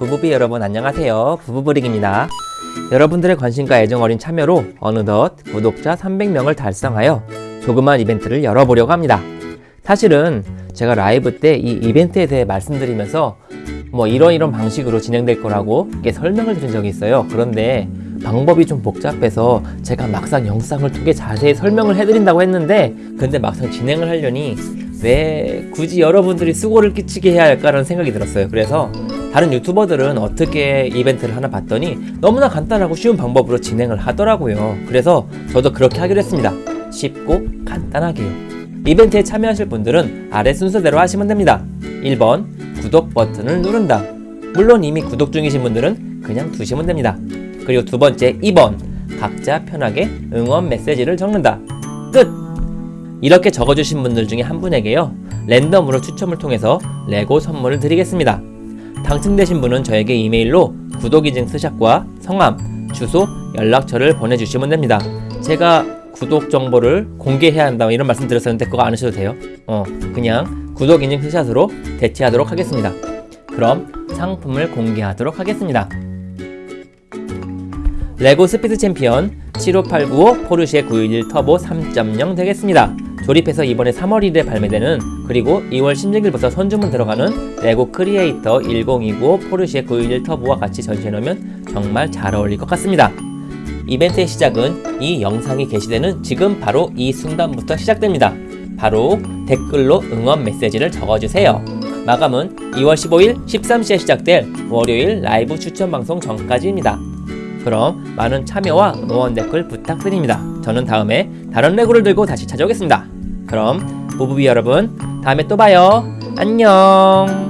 부부비 여러분 안녕하세요. 부부브릭입니다. 여러분들의 관심과 애정 어린 참여로 어느덧 구독자 300명을 달성하여 조그만 이벤트를 열어보려고 합니다. 사실은 제가 라이브 때 이 이벤트에 대해 말씀드리면서 뭐 이런 이런 방식으로 진행될 거라고 이렇게 설명을 드린 적이 있어요. 그런데 방법이 좀 복잡해서 제가 막상 영상을 통해 자세히 설명을 해드린다고 했는데 근데 막상 진행을 하려니 왜 굳이 여러분들이 수고를 끼치게 해야 할까라는 생각이 들었어요. 그래서 다른 유튜버들은 어떻게 이벤트를 하나 봤더니 너무나 간단하고 쉬운 방법으로 진행을 하더라고요. 그래서 저도 그렇게 하기로 했습니다. 쉽고 간단하게요. 이벤트에 참여하실 분들은 아래 순서대로 하시면 됩니다. 1번 구독 버튼을 누른다. 물론 이미 구독 중이신 분들은 그냥 두시면 됩니다. 그리고 두 번째 2번. 각자 편하게 응원 메시지를 적는다. 끝! 이렇게 적어주신 분들 중에 한 분에게요 랜덤으로 추첨을 통해서 레고 선물을 드리겠습니다. 당첨되신 분은 저에게 이메일로 구독인증 스샷과 성함, 주소, 연락처를 보내주시면 됩니다. 제가 구독 정보를 공개해야 한다 이런 말씀 드렸었는데 그거 안 하셔도 돼요. 어 그냥 구독 인증 스샷으로 대체하도록 하겠습니다. 그럼 상품을 공개하도록 하겠습니다. 레고 스피드 챔피언 75895 포르쉐 911 터보 3.0 되겠습니다. 조립해서 이번에 3월 1일에 발매되는 그리고 2월 16일부터 선주문 들어가는 레고 크리에이터 10295 포르쉐 911 터보와 같이 전시해놓으면 정말 잘 어울릴 것 같습니다. 이벤트의 시작은 이 영상이 게시되는 지금 바로 이 순간부터 시작됩니다. 바로 댓글로 응원 메시지를 적어주세요. 마감은 2월 15일 13시에 시작될 월요일 라이브 추천 방송 전까지입니다. 그럼 많은 참여와 응원 댓글 부탁드립니다. 저는 다음에 다른 레고를 들고 다시 찾아오겠습니다. 그럼 부부비 여러분 다음에 또 봐요. 안녕